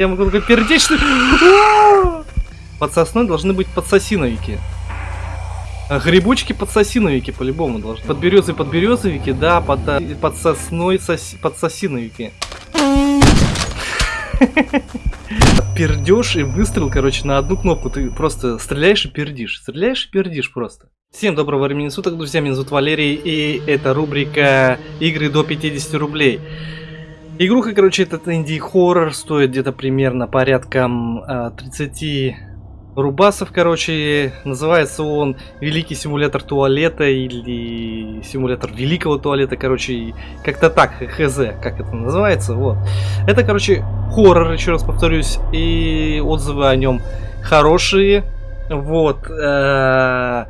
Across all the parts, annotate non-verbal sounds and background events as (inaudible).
Я могу только пердеть, что... Под сосной должны быть подсосиновики. А Грибочки подсосиновики по-любому должны. Под березой подберезовики, да, под, э, под сосной сос, подсосиновики. Пердешь и выстрел, короче, на одну кнопку. Ты просто стреляешь и пердишь. Стреляешь и пердишь просто. Всем доброго времени суток, друзья. Меня зовут Валерий, и это рубрика игры до 50 рублей. Игруха, короче, этот инди-хоррор стоит где-то примерно порядком э, 30 рубасов, короче. Называется он Великий симулятор туалета или симулятор великого туалета, короче. Как-то так, хз, как это называется, вот. Это, короче, хоррор, еще раз повторюсь, и отзывы о нем хорошие. Вот. -э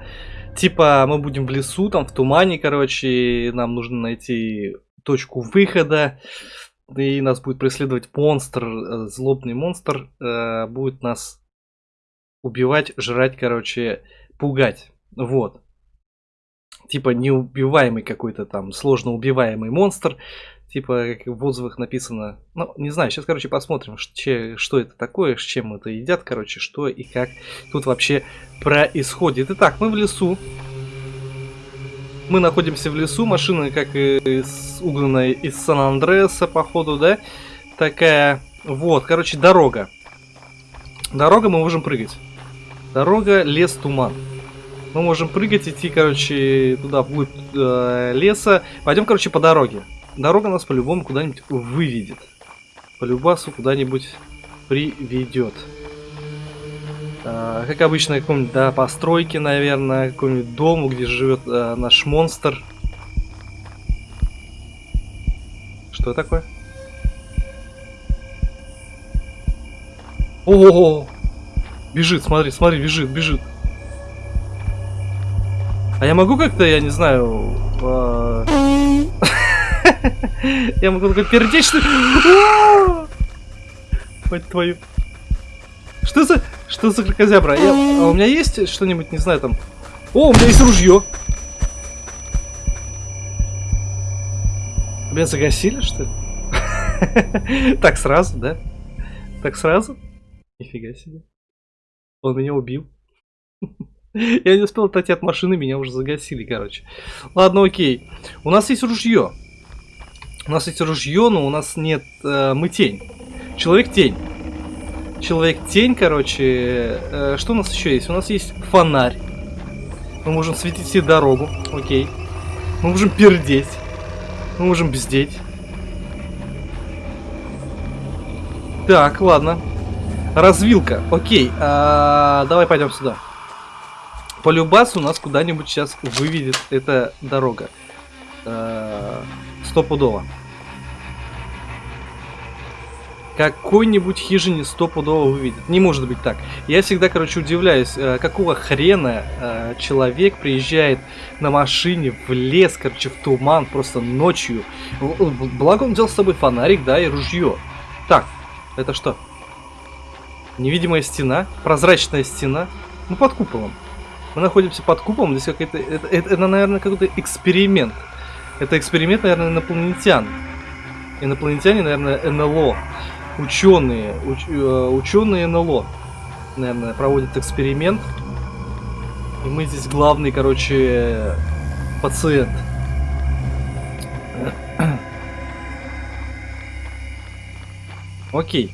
типа мы будем в лесу, там в тумане, короче, нам нужно найти точку выхода и нас будет преследовать монстр, э, злобный монстр, э, будет нас убивать, жрать, короче, пугать. Вот. Типа неубиваемый какой-то там, сложно убиваемый монстр. Типа, как в отзывах написано. Ну, не знаю, сейчас, короче, посмотрим, что, что это такое, с чем это едят, короче, что и как тут вообще происходит. Итак, мы в лесу. Мы находимся в лесу, машина как из, угнанная из Сан-Андреаса, походу, да? Такая, вот, короче, дорога. Дорога, мы можем прыгать. Дорога, лес, туман. Мы можем прыгать, идти, короче, туда, вглубь э, леса. Пойдем, короче, по дороге. Дорога нас по-любому куда-нибудь выведет. По любасу куда-нибудь приведет. А, как обычно, каком-нибудь, да, постройке, наверное, какому-нибудь дому, где живет а, наш монстр. Что такое? О, -о, -о, Бежит, смотри, смотри, бежит, бежит. А я могу как-то, я не знаю... А... (laughs) я могу только пердеть, что... (laughs) Твою. Что за... Что за крокозябра? Я... А у меня есть что-нибудь, не знаю, там... О, у меня есть ружье! Меня загасили, что ли? (laughs) Так сразу, да? Так сразу? Нифига себе. Он меня убил. (laughs) Я не успел отойти от машины, меня уже загасили, короче. Ладно, окей. У нас есть ружье. У нас есть ружье, но у нас нет... Э, мы тень. Человек-тень. Человек-тень, короче. Э, что у нас еще есть? У нас есть фонарь. Мы можем светить себе дорогу. Окей. Мы можем пердеть. Мы можем бздеть. Так, ладно. Развилка. Окей. А, давай пойдем сюда. По любасу нас куда-нибудь сейчас выведет эта дорога. А, стопудово какой-нибудь хижине стопудово выведет. Не может быть так. Я всегда, короче, удивляюсь, э, какого хрена э, человек приезжает на машине в лес, короче, в туман, просто ночью. Благо он взял с собой фонарик, да, и ружье. Так, это что? Невидимая стена? Прозрачная стена? Ну, под куполом. Мы находимся под куполом, здесь какой-то... Это, это, это, наверное, какой-то эксперимент. Это эксперимент, наверное, инопланетян. Инопланетяне, наверное, НЛО ученые, уч, э, ученые НЛО, наверное, проводят эксперимент. И мы здесь главный, короче, пациент. (coughs) Окей.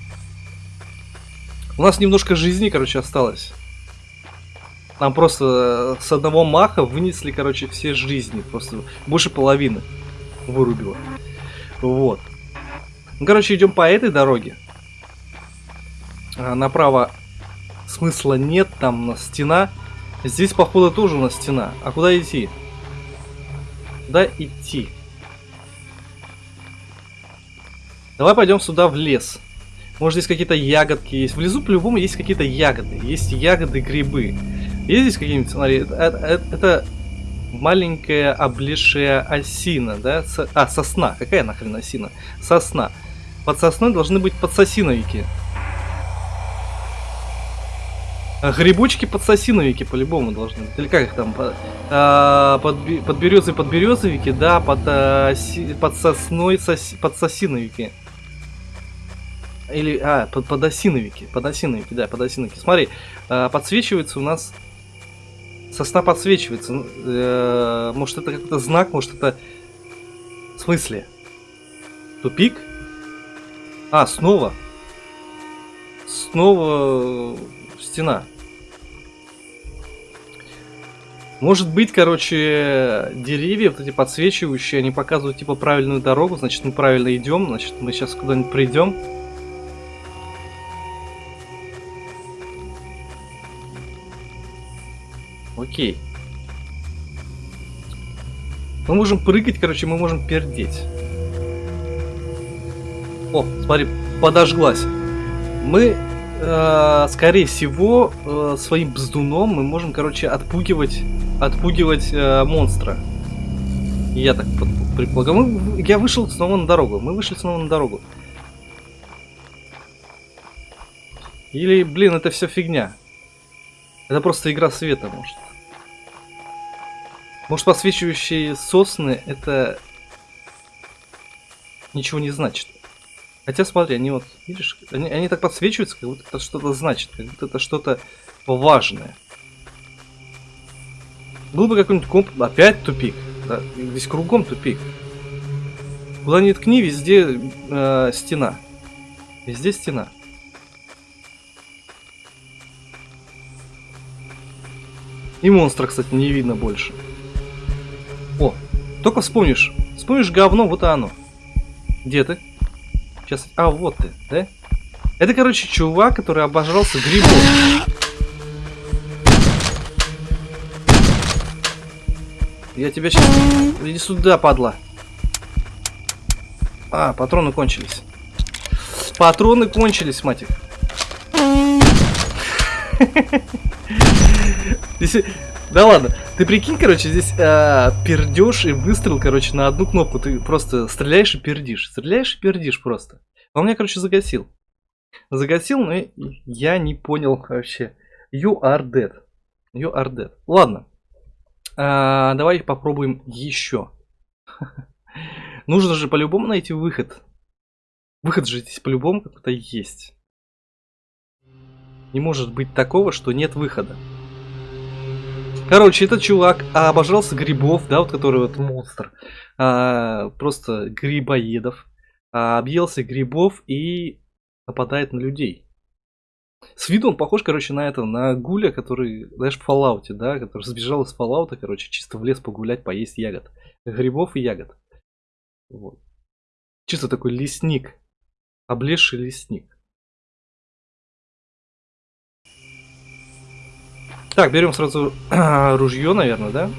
У нас немножко жизни, короче, осталось. Нам просто с одного маха вынесли, короче, все жизни. Просто больше половины вырубило. Вот. Ну, короче, идем по этой дороге. А, направо смысла нет, там у нас стена. Здесь, походу, тоже у нас стена. А куда идти? Куда идти? Давай пойдем сюда в лес. Может, здесь какие-то ягодки есть. В лесу, по-любому, есть какие-то ягоды. Есть ягоды, грибы. Есть здесь какие-нибудь, смотри, это, это, это маленькая облезшая осина, да? Со, а, сосна. Какая нахрен осина? Сосна. Под сосной должны быть подсосиновики. А грибочки подсосиновики по-любому должны быть. Или как их там? А, под, под березой подберезовики, да, под, а, под сосной сос, подсосиновики. Или, а, под, подосиновики. Подосиновики, да, подосиновики. Смотри, э, подсвечивается у нас... Сосна подсвечивается. Ну, э, может, это какой-то знак, может, это... В смысле? Тупик? А, снова. Снова стена. Может быть, короче, деревья, вот эти подсвечивающие, они показывают, типа, правильную дорогу, значит, мы правильно идем, значит, мы сейчас куда-нибудь придем. Окей. Мы можем прыгать, короче, мы можем пердеть. О, смотри, подожглась. Мы, э, скорее всего, э, своим бздуном мы можем, короче, отпугивать, отпугивать э, монстра. Я так предполагаю. Мы, я вышел снова на дорогу. Мы вышли снова на дорогу. Или, блин, это все фигня. Это просто игра света, может. Может, подсвечивающие сосны это ничего не значит. Хотя, смотри, они вот, видишь, они, они так подсвечиваются, как будто это что-то значит, как будто это что-то важное. Был бы какой-нибудь комп... Опять тупик. Да, здесь кругом тупик. Куда ни ткни, везде э, стена. Везде стена. И монстра, кстати, не видно больше. О, только вспомнишь. Вспомнишь говно, вот оно. Где ты? Сейчас. А, вот ты, да? Это, короче, чувак, который обожрался грибом. Я тебя сейчас... Иди сюда, падла. А, патроны кончились. Патроны кончились, матик. Здесь... (laughs) Да ладно. Ты прикинь, короче, здесь э, пердеж и выстрел, короче, на одну кнопку. Ты просто стреляешь и пердишь. Стреляешь и пердишь просто. Он меня, короче, загасил. Загасил, но я не понял вообще. You are dead. You are dead. Ладно. А, давай попробуем еще. (laughs) Нужно же по-любому найти выход. Выход же здесь по-любому какой-то есть. Не может быть такого, что нет выхода. Короче, этот чувак обожрался грибов, да, вот который вот монстр. А, просто грибоедов. А, объелся грибов и нападает на людей. С виду он похож, короче, на это, на гуля, который, знаешь, в Fallout, да, который сбежал из Fallout, короче, чисто в лес погулять, поесть ягод. Грибов и ягод. Вот. Чисто такой лесник. Облезший лесник. Так, берем сразу (clears throat) ружье, наверное, да?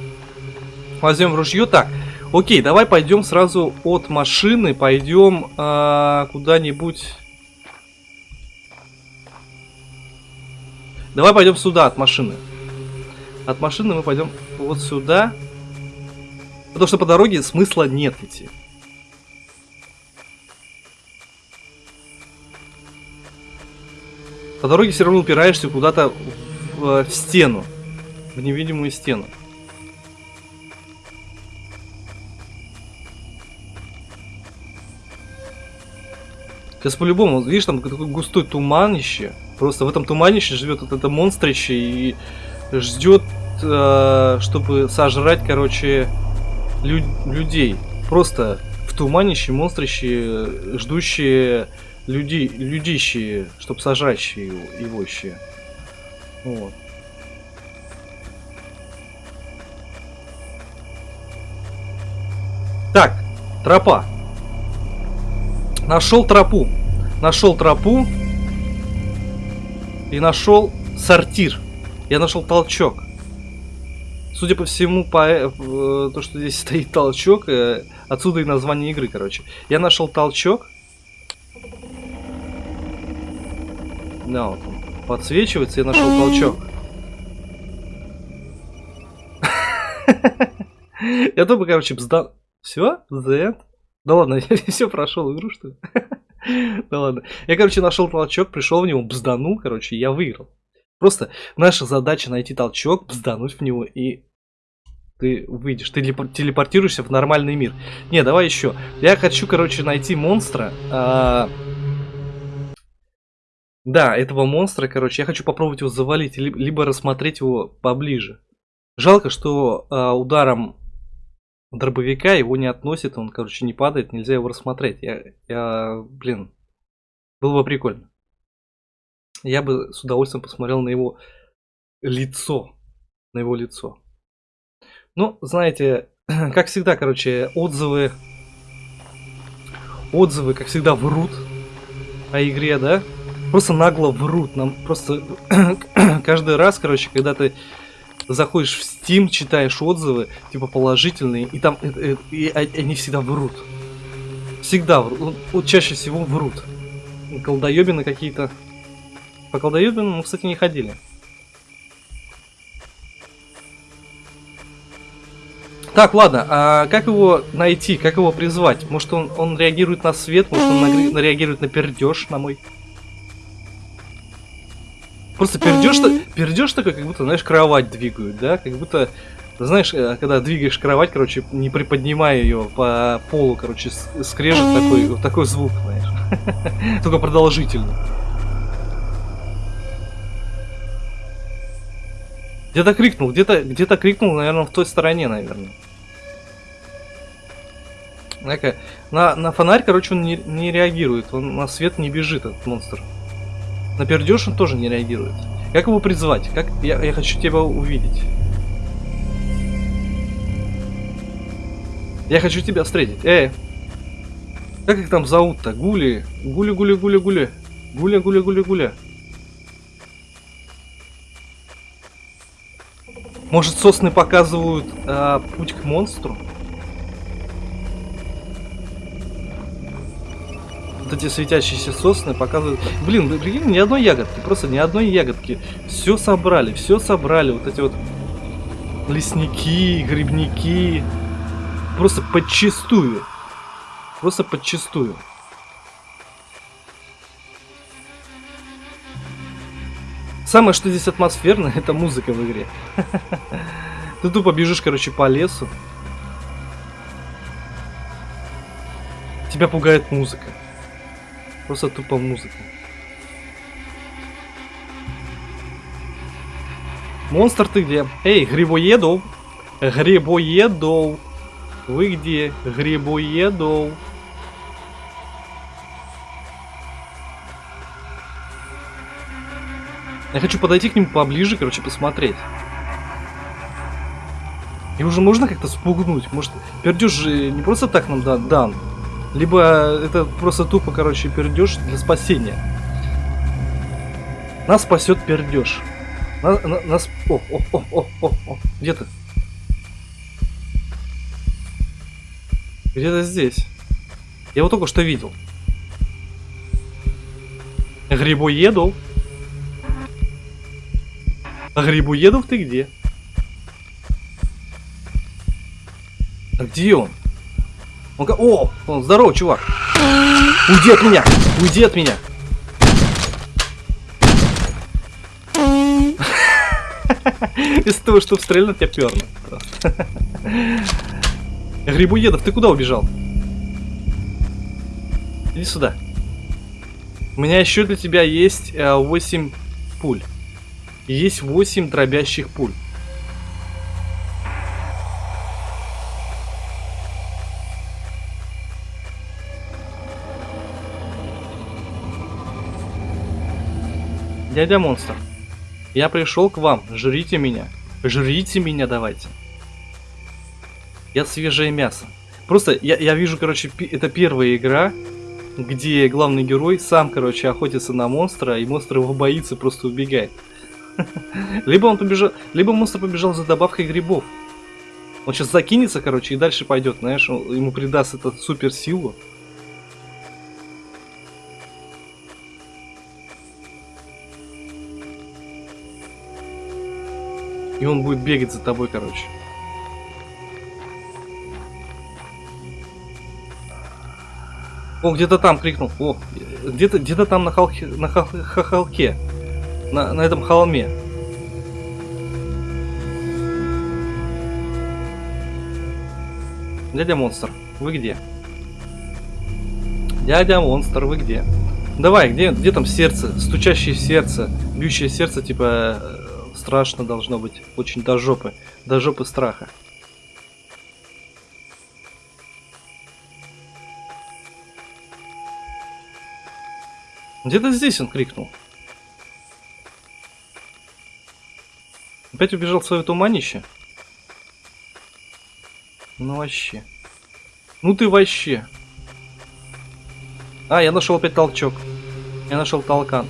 Возьмем ружье. Так, окей, давай пойдем сразу от машины, пойдем э, куда-нибудь... Давай пойдем сюда, от машины. От машины мы пойдем вот сюда. Потому что по дороге смысла нет идти. По дороге все равно упираешься куда-то в, стену. В невидимую стену. Сейчас по-любому, видишь, там такой густой туманище. Просто в этом туманище живет вот это монстрище и ждет, э, чтобы сожрать, короче, лю людей. Просто в туманище монстрище, ждущие люди, людищие, чтобы сожрать его, его еще. Вот. Так, тропа. Нашел тропу. Нашел тропу. И нашел сортир. Я нашел толчок. Судя по всему, по э, то, что здесь (laughs) стоит толчок, э, отсюда и название игры, короче. Я нашел толчок. Да, вот он подсвечивается, я нашел толчок. Я тупо, короче, бзда... Все? The? Да ладно, (laughs) я все прошел игру, что ли? (laughs) Да ладно. Я, короче, нашел толчок, пришел в него, бзданул, короче, я выиграл. Просто наша задача найти толчок, бздануть в него, и ты выйдешь, ты телепортируешься в нормальный мир. Не, давай еще. Я хочу, короче, найти монстра. А Да, этого монстра, короче, я хочу попробовать его завалить, либо рассмотреть его поближе. Жалко, что э, ударом дробовика его не относит, он, короче, не падает, нельзя его рассмотреть. Я, я, блин, было бы прикольно. Я бы с удовольствием посмотрел на его лицо, на его лицо. Ну, знаете, (clears throat) как всегда, короче, отзывы, отзывы, как всегда, врут о игре, да? Просто нагло врут. Нам просто (clears throat) каждый раз, короче, когда ты заходишь в Steam, читаешь отзывы, типа положительные, и там и, и, и они всегда врут. Всегда врут. Вот чаще всего врут. Колдоебины какие-то. По колдоебинам мы, кстати, не ходили. Так, ладно, а как его найти, как его призвать? Может он, он реагирует на свет, может он на, реагирует на пердеж на мой? Просто пердеж, пердеж такой, как будто, знаешь, кровать двигают, да? Как будто, знаешь, э, когда двигаешь кровать, короче, не приподнимая ее по полу, короче, скрежет такой, вот такой звук, знаешь. (laughs) Только продолжительный. Где-то крикнул, где-то где-то крикнул, наверное, в той стороне, наверное. На, на фонарь, короче, он не, не реагирует. Он на свет не бежит, этот монстр. На пердеж он тоже не реагирует. Как его призвать? Как я, я хочу тебя увидеть. Я хочу тебя встретить. Эй! Как их там зовут-то? Гули. Гули, гули, гули, гули. Гуля, гуля, гуля, гуля. Может, сосны показывают а, путь к монстру? Вот эти светящиеся сосны показывают... Блин, прикинь, ни одной ягодки, просто ни одной ягодки. Все собрали, все собрали. Вот эти вот лесники, грибники. Просто подчистую. Просто подчистую. Самое, что здесь атмосферно, (laughs) это музыка в игре. (laughs) Ты тупо бежишь, короче, по лесу. Тебя пугает музыка. Просто тупо музыка. Монстр ты где? Эй, грибоедов! Грибоедов! Вы где? Грибоедов! Я хочу подойти к нему поближе, короче, посмотреть. И уже можно как-то спугнуть? Может, пердеж же не просто так нам дан. Либо это просто тупо, короче, пердеж для спасения. Нас спасет пердеж. Нас, на, нас... О, о, о, о, о, о. Где ты? Где-то здесь. Я его только что видел. Грибоедов. А Грибоедов ты где? А где он? Он О, он здорово, чувак. Уйди от меня! Уйди от меня! (laughs) Из того, чтобы стрельнуть, я перну. (laughs) Грибуедов, ты куда убежал? Иди сюда. У меня еще для тебя есть 8 э, пуль. Есть 8 дробящих пуль. Дядя монстр, я пришел к вам, жрите меня. Жрите меня давайте. Я свежее мясо. Просто я, я вижу, короче, это первая игра, где главный герой сам, короче, охотится на монстра, и монстр его боится, просто убегает. (laughs) Либо он побежал, либо монстр побежал за добавкой грибов. Он сейчас закинется, короче, и дальше пойдет, знаешь, ему придаст это супер силу. И он будет бегать за тобой, короче. О, где-то там крикнул. О, где-то где-то там на холке, на хол, холке. На, на этом холме. Дядя монстр, вы где? Дядя монстр, вы где? Давай, где, где там сердце? Стучащее сердце, бьющее сердце, типа, страшно должно быть. Очень до жопы. До жопы страха. Где-то здесь он крикнул. Опять убежал в свое туманище? Ну вообще. Ну ты вообще. А, я нашел опять толчок. Я нашел толкан.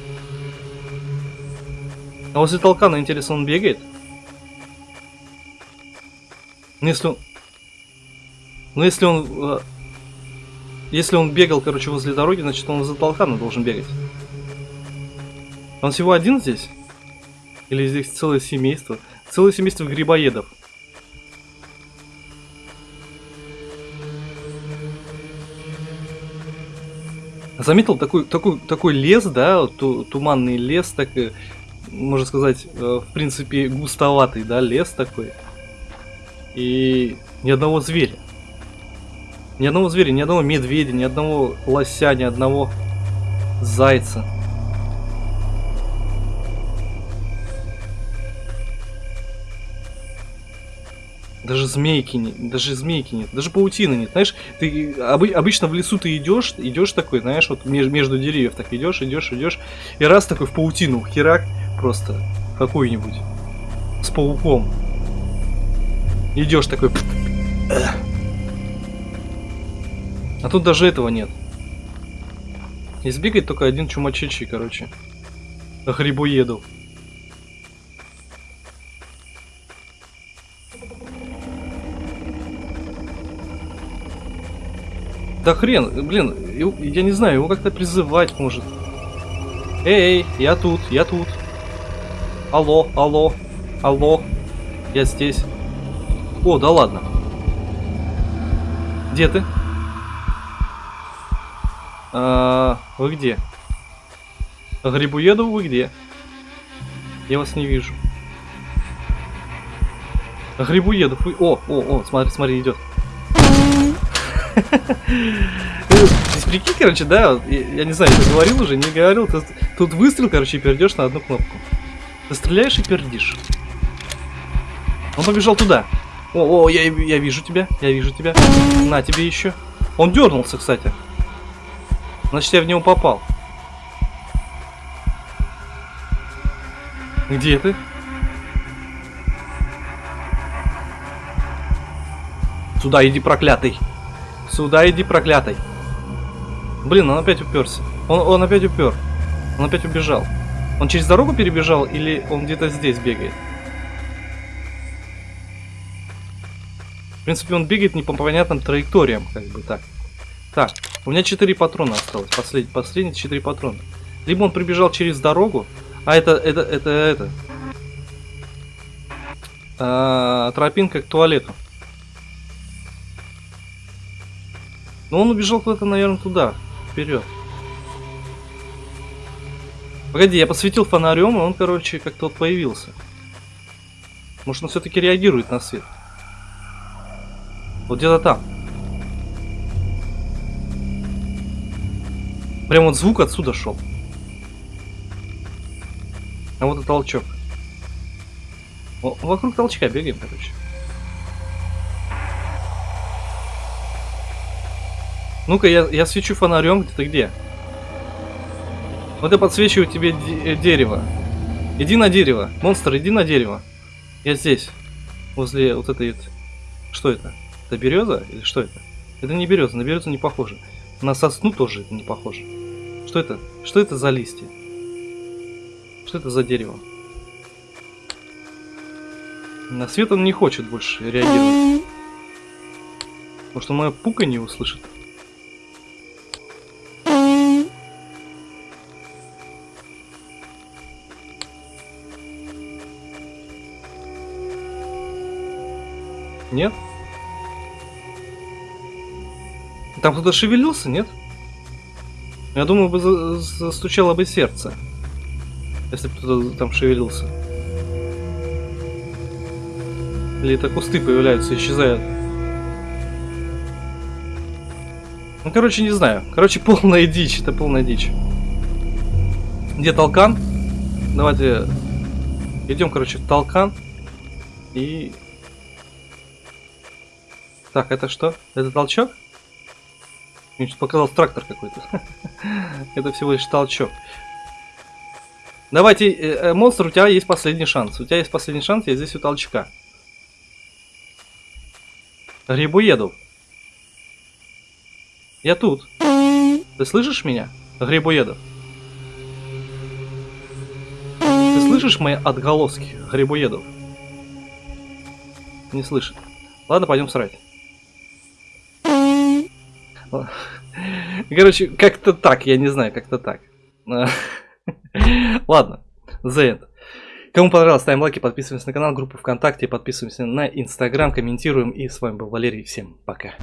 А возле толкана, интересно, он бегает? Ну если он... Ну если он... Э, если он бегал, короче, возле дороги, значит он за толкана должен бегать. Он всего один здесь? Или здесь целое семейство? Целое семейство грибоедов. Заметил такой, такой, такой лес, да, ту, туманный лес, так, можно сказать, э, в принципе, густоватый, да, лес такой. И ни одного зверя. Ни одного зверя, ни одного медведя, ни одного лося, ни одного зайца. Даже змейки нет, даже змейки нет, даже паутины нет. Знаешь, ты обы, обычно в лесу ты идешь, идешь такой, знаешь, вот между, между деревьев так идешь, идешь, идешь, и раз такой в паутину, херак, просто какой-нибудь с пауком. Идешь такой. А тут даже этого нет. Избегает только один чумачечий, короче. Грибоеду. Да хрен, блин, я не знаю, его как-то призывать может. Эй, я тут, я тут. Алло, алло, алло, я здесь. О, да ладно. Где ты? А, вы где? Грибуеду вы где? Я вас не вижу. Грибуедов вы... О, о, о, смотри, смотри, идет. Прикинь, короче, да, я, не знаю, ты говорил уже, не говорил, ты, тут выстрел, короче, и перейдешь на одну кнопку. Ты стреляешь и пердишь. Он побежал туда. О, о, я, я вижу тебя, я вижу тебя. На тебе еще. Он дернулся, кстати. Значит, я в него попал. Где ты? Сюда иди, проклятый. Сюда иди, проклятый. Блин, он опять уперся. Он, он опять упер. Он опять убежал. Он через дорогу перебежал или он где-то здесь бегает? В принципе, он бегает не по понятным траекториям, как бы так. Так, у меня 4 патрона осталось. Послед... Последние 4 патрона. Либо он прибежал через дорогу. А это, это, это, это. А, тропинка к туалету. Но он убежал куда-то, наверное, туда. Вперед. Погоди, я посветил фонарем, и он, короче, как-то вот появился. Может, он все-таки реагирует на свет. Вот где-то там. Прям вот звук отсюда шел. А вот и толчок. Вокруг толчка бегаем, короче. Ну-ка, я, я свечу фонарем, где ты где? Вот я подсвечиваю тебе э, дерево. Иди на дерево. Монстр, иди на дерево. Я здесь. Возле вот этой. Что это? Это береза или что это? Это не береза, на березу не похоже. На сосну тоже это не похоже. Что это? Что это за листья? Что это за дерево? На свет он не хочет больше реагировать. Может он мое пука не услышит? Нет? Там кто-то шевелился, нет? Я думаю, бы застучало бы сердце. Если бы кто-то там шевелился. Или это кусты появляются, исчезают. Ну, короче, не знаю. Короче, (laughs) полная дичь. Это полная дичь. Где толкан? Давайте идем, короче, в толкан. И... Так, это что? Это толчок? Мне сейчас показался трактор какой-то. (laughs) это всего лишь толчок. Давайте, э, э, монстр, у тебя есть последний шанс. У тебя есть последний шанс, я здесь у толчка. Грибоедов. Я тут. Ты слышишь меня, Грибоедов? Ты слышишь мои отголоски, Грибоедов? Не слышит. Ладно, пойдем срать. Короче, как-то так, я не знаю, как-то так. (laughs) Ладно, The End. Кому понравилось, ставим лайки, подписываемся на канал, группу ВКонтакте, подписываемся на Инстаграм, комментируем. И с вами был Валерий. Всем пока.